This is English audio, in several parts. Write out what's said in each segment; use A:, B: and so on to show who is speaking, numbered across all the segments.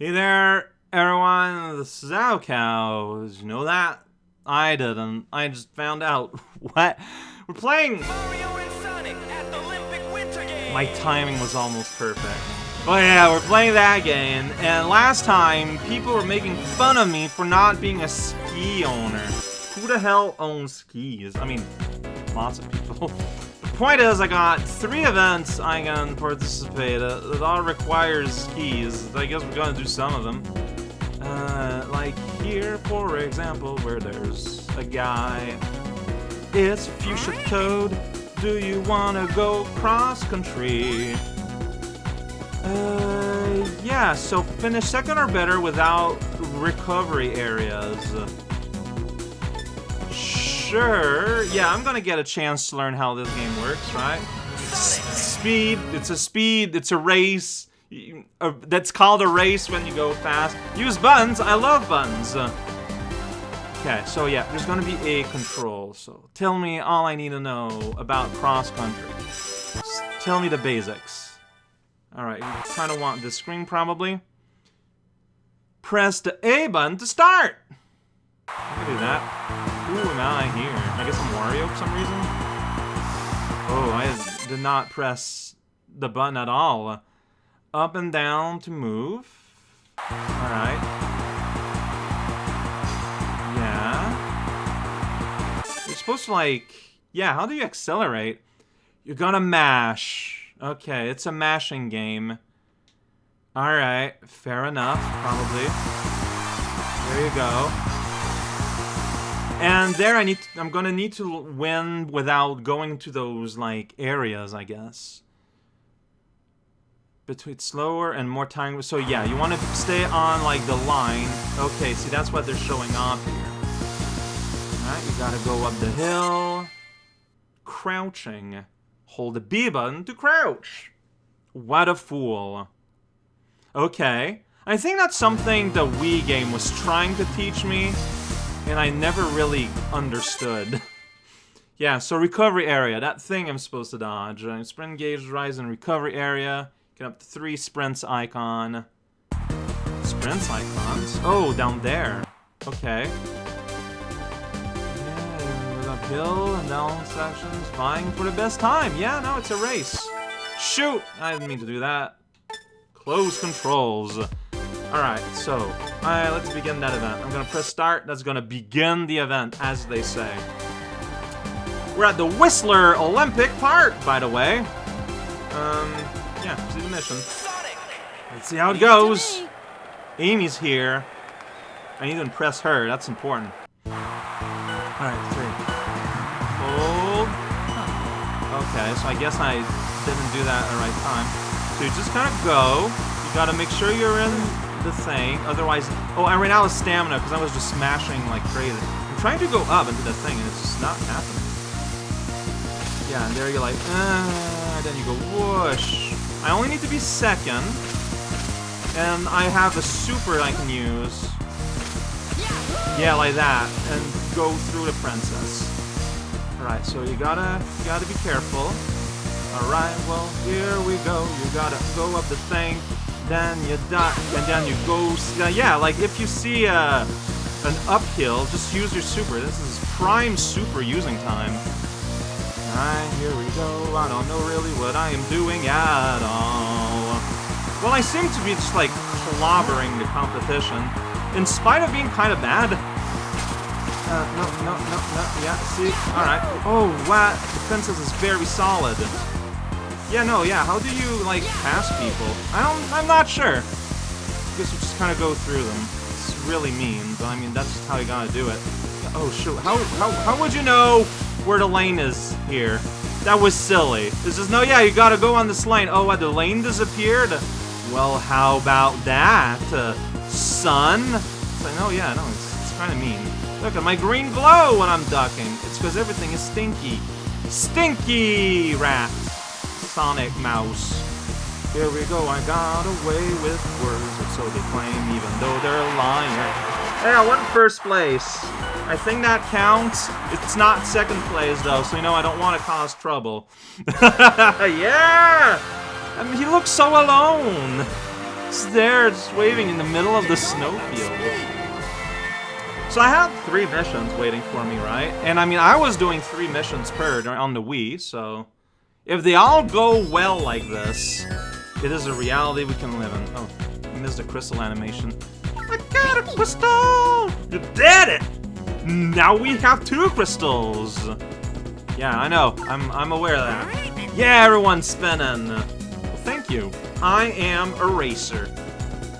A: Hey there, everyone. This is raocow. Did you know that? I didn't. I just found out. what? We're playing. My timing was almost perfect. But yeah, we're playing that game. And last time, people were making fun of me for not being a ski owner. Who the hell owns skis? I mean, lots of people. point is, I got three events I can participate in. It all requires skis. I guess we're gonna do some of them. Uh, like here, for example, where there's a guy. It's fuchsia code. Do you wanna go cross country? Uh, yeah, so finish second or better without recovery areas. Sure. Yeah, I'm gonna get a chance to learn how this game works, right? Speed. It's a speed. It's a race. Uh, that's called a race when you go fast. Use buns, I love buns. Okay, so yeah, there's gonna be a control. So tell me all I need to know about cross country. Tell me the basics. Alright, you kind of want this screen probably. Press the A button to start! I can do that. Ooh, now I hear. I guess I'm Wario for some reason. Oh, I did not press the button at all. Up and down to move. Alright. Yeah. You're supposed to like... Yeah, how do you accelerate? You're gonna mash. Okay, it's a mashing game. Alright, fair enough, probably. There you go. And there I need to, I'm gonna need to win without going to those like areas, I guess. Between slower and more time. So yeah, you want to stay on like the line. Okay, see that's what they're showing off here. Alright, you gotta go up the hill. Crouching. Hold the B button to crouch. What a fool. Okay. I think that's something the Wii game was trying to teach me and I never really understood. yeah, so recovery area, that thing I'm supposed to dodge. Uh, sprint gauge, rise in recovery area. Get up to three sprints icon. Sprints icons? Oh, down there. Okay. Yeah, uphill and down sections, vying for the best time. Yeah, no, it's a race. Shoot! I didn't mean to do that. Close controls. Alright, so, alright, let's begin that event. I'm gonna press start, that's gonna begin the event, as they say. We're at the Whistler Olympic Park, by the way. Um, yeah, see the mission. Let's see how it goes. Amy's here. I need to impress her, that's important. Alright, three. Hold. Okay, so I guess I didn't do that at the right time. So you just kind of go. You gotta make sure you're in the thing. Otherwise, oh, I ran out of stamina because I was just smashing like crazy. I'm trying to go up into the thing and it's just not happening. Yeah, and there you're like, uh, then you go whoosh. I only need to be second. And I have a super I can use. Yeah, like that. And go through the princess. Alright, so you gotta, you gotta be careful. Alright, well, here we go. You gotta go up the thing then you duck, and then you go... Yeah, like if you see uh, an uphill, just use your super. This is prime super using time. Alright, here we go. I don't know really what I am doing at all. Well, I seem to be just like clobbering the competition, in spite of being kind of bad. Uh, no, no, no, no, yeah, see? Alright. Oh, wow, princess is very solid. Yeah, no, yeah, how do you, like, pass people? I don't, I'm not sure. I guess you just kind of go through them. It's really mean, but I mean, that's just how you gotta do it. Oh, shoot, how, how, how would you know where the lane is here? That was silly. This is, no, yeah, you gotta go on this lane. Oh, what, the lane disappeared? Well, how about that, uh, son? It's like, no, yeah, no, it's, it's kind of mean. Look at my green glow when I'm ducking. It's because everything is stinky. Stinky rat. Sonic Mouse. Here we go, I got away with words, or so they claim, even though they're lying. Hey, I won first place. I think that counts. It's not second place, though, so you know I don't want to cause trouble. yeah! I mean, he looks so alone. Just there, just waving in the middle of the snowfield. So I had three missions waiting for me, right? And I mean, I was doing three missions per on the Wii, so... If they all go well like this, it is a reality we can live in. Oh, I missed the crystal animation. I got a crystal! You did it! Now we have two crystals! Yeah, I know. I'm, I'm aware of that. Yeah, everyone's spinning. Well, thank you. I am Eraser.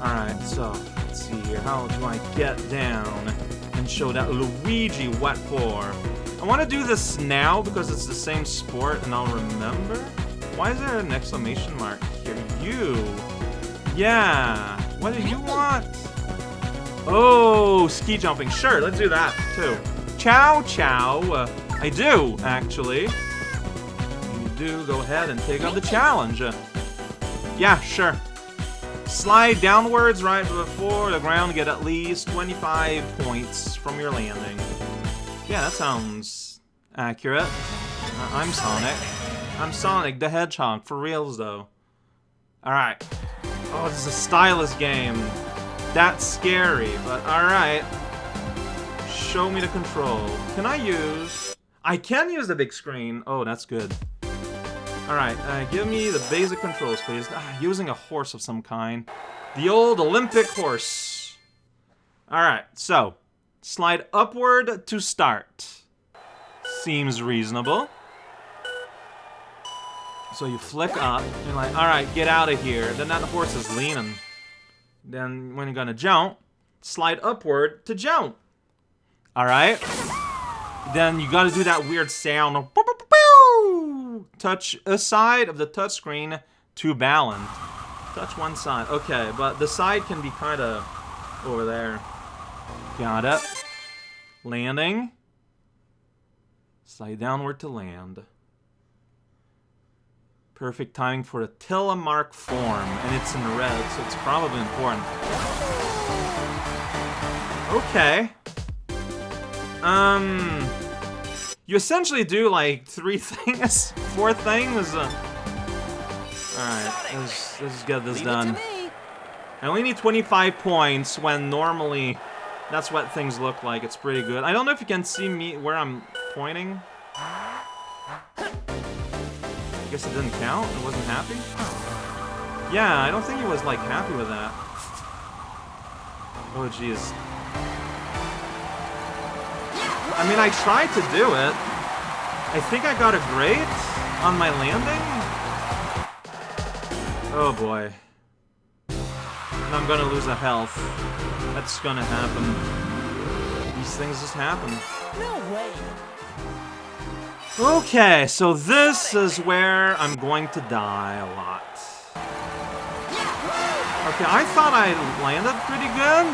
A: Alright, so, let's see here. How do I get down and show that Luigi what for? Want to do this now because it's the same sport and I'll remember. Why is there an exclamation mark here? You. Yeah. What do you want? Oh, ski jumping. Sure, let's do that, too. Chow chow. Uh, I do, actually. You do. Go ahead and take on the challenge. Yeah, sure. Slide downwards right before the ground, get at least 25 points from your landing. Yeah, that sounds accurate. Uh, I'm Sonic. I'm Sonic the Hedgehog, for reals though. Alright. Oh, this is a stylus game. That's scary, but alright. Show me the control. Can I use... I can use the big screen. Oh, that's good. Alright, uh, give me the basic controls, please. Ah, using a horse of some kind. The old Olympic horse. Alright, so. Slide upward to start. Seems reasonable. So you flick up, you're like, alright, get out of here. Then that horse is leaning. Then when you're gonna jump, slide upward to jump. Alright? Then you gotta do that weird sound touch a side of the touchscreen to balance. Touch one side. Okay, but the side can be kind of over there. Got it. Landing. Slide downward to land. Perfect timing for a telemark form, and it's in red, so it's probably important. Okay. Um, you essentially do like three things, four things. Uh, Alright, let's, let's get this done. I only need 25 points when normally that's what things look like. It's pretty good. I don't know if you can see me where I'm pointing. I guess it didn't count? It wasn't happy? Yeah, I don't think he was, like, happy with that. Oh, jeez. I mean, I tried to do it. I think I got a great on my landing. Oh, boy. And I'm gonna lose a health. That's gonna happen. These things just happen.
B: No way.
A: Okay, so this is where I'm going to die a lot. Okay, I thought I landed pretty good,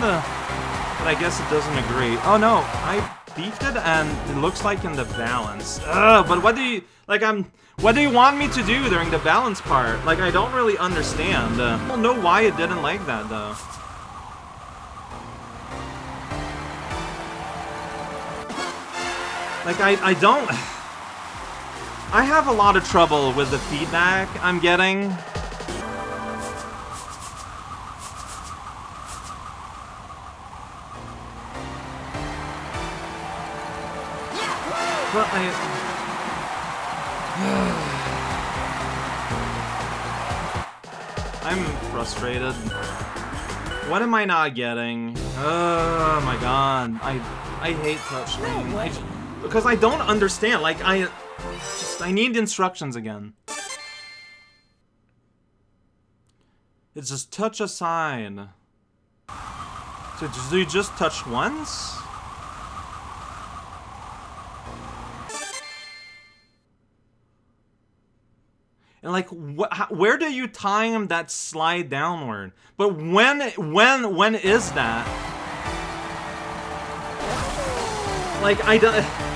A: but I guess it doesn't agree. Oh no, I beefed and it looks like in the balance. Ugh, but what do you, like I'm, what do you want me to do during the balance part? Like I don't really understand. Uh, I don't know why it didn't like that though. Like I, I don't, I have a lot of trouble with the feedback I'm getting. But I... I'm frustrated. What am I not getting? Oh my god. I I hate.
B: No
A: I, because I don't understand. Like, I... Just, I need instructions again. It's just touch a sign. So do you just touch once? And like, wh how, where do you time that slide downward? But when, when, when is that? Like, I don't...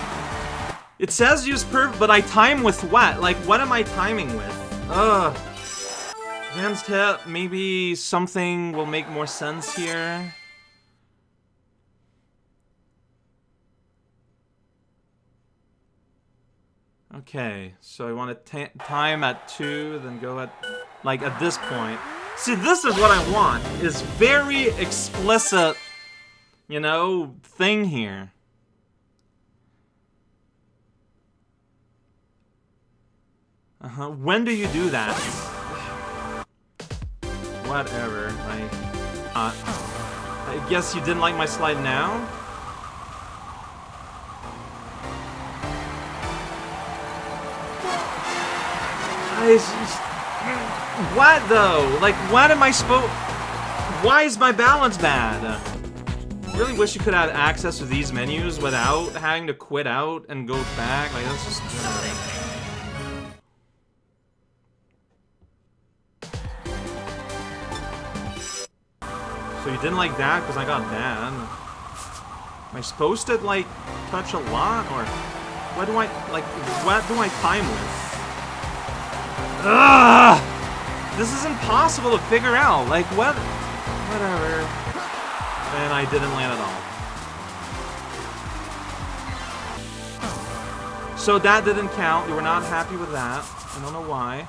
A: It says use perf, but I time with what? Like, what am I timing with? Ugh. Advanced hit, maybe something will make more sense here. Okay, so I want to time at 2, then go at, like, at this point. See, this is what I want, is very explicit, you know, thing here. Uh-huh, when do you do that? Whatever, like, uh, I guess you didn't like my slide now? I what though? Like, what am I supposed? Why is my balance bad? Really wish you could have access to these menus without having to quit out and go back. Like, that's just. Uh, so you didn't like that because I got that. Am I supposed to, like, touch a lot? Or what do I, like, what do I time with? Ugh! This is impossible to figure out. Like, what? Whatever. And I didn't land at all. So that didn't count. You were not happy with that. I don't know why.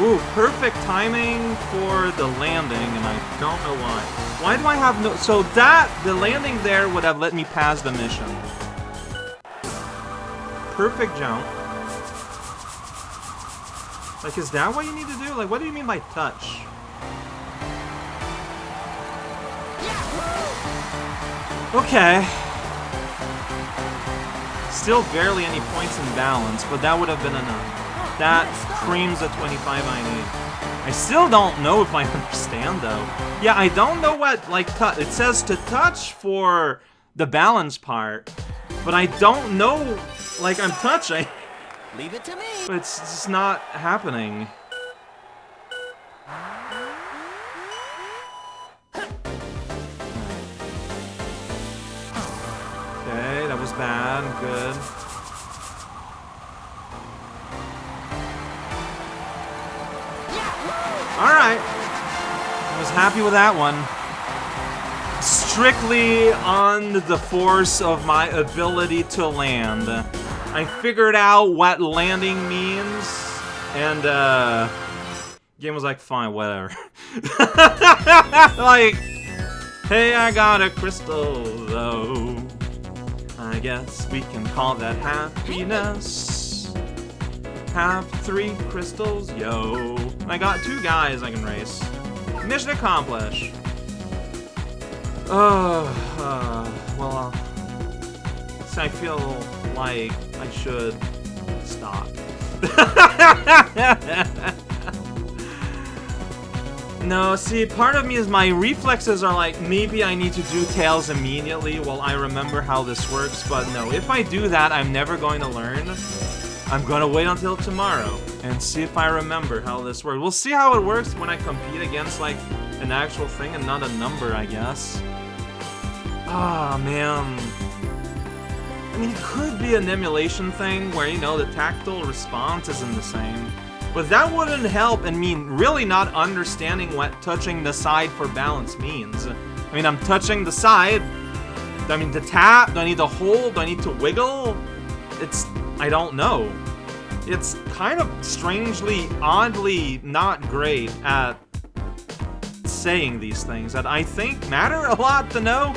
A: Ooh, perfect timing for the landing, and I don't know why. Why do I have no... So that, the landing there would have let me pass the mission perfect jump. Like, is that what you need to do? Like, what do you mean by touch? Okay. Still barely any points in balance, but that would have been enough. That creams the 25 I need. I still don't know if I understand, though. Yeah, I don't know what, like, it says to touch for the balance part, but I don't know like I'm touching.
B: Leave it to me.
A: But it's just not happening. Okay, that was bad. Good. Alright. I was happy with that one strictly on the force of my ability to land. I figured out what landing means, and, uh... Game was like, fine, whatever. like, hey, I got a crystal, though. I guess we can call that happiness. Have three crystals, yo. I got two guys I can race. Mission accomplished. Uh, uh well, uh, I feel like I should stop. no, see, part of me is my reflexes are like, maybe I need to do Tails immediately while I remember how this works, but no, if I do that, I'm never going to learn. I'm gonna wait until tomorrow and see if I remember how this works. We'll see how it works when I compete against, like, an actual thing and not a number, I guess. Ah, oh, man. I mean, it could be an emulation thing where, you know, the tactile response isn't the same. But that wouldn't help and mean really not understanding what touching the side for balance means. I mean, I'm touching the side. Do I mean, to tap? Do I need to hold? Do I need to wiggle? It's... I don't know. It's kind of strangely, oddly not great at saying these things that I think matter a lot to know.